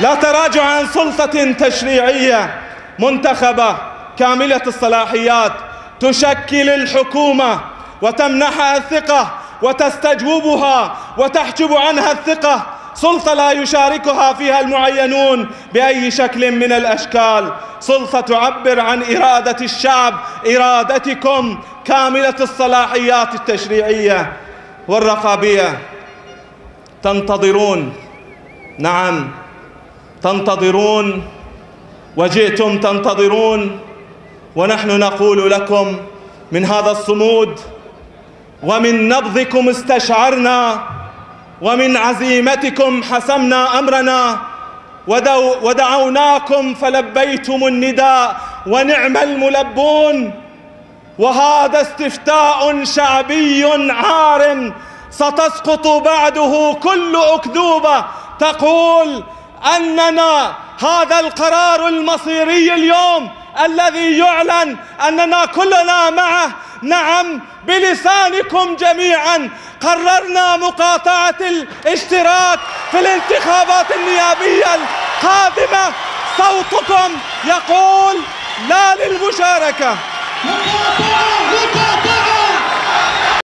لا تراجع عن سلطة تشريعية منتخبة. كاملة الصلاحيات تشكل الحكومة وتمنحها الثقة وتستجوبها وتحجب عنها الثقة. سلطة لا يشاركها فيها المعينون بأي شكل من الأشكال. سلطة تعبر عن إرادة الشعب إرادتكم. كاملة الصلاحيات التشريعية والرقابية تنتظرون. نعم. تنتظرون وجئتم تنتظرون ونحن نقول لكم من هذا الصمود ومن نبضكم استشعرنا ومن عزيمتكم حسمنا أمرنا ودعوناكم فلبيتم النداء ونعم الملبون وهذا استفتاء شعبي عار ستسقط بعده كل أكذوبة تقول أننا هذا القرار المصيري اليوم الذي يعلن أننا كلنا معه. نعم بلسانكم جميعا قررنا مقاطعة الاشتراك في الانتخابات النيابية القادمة. صوتكم يقول لا للمشاركة.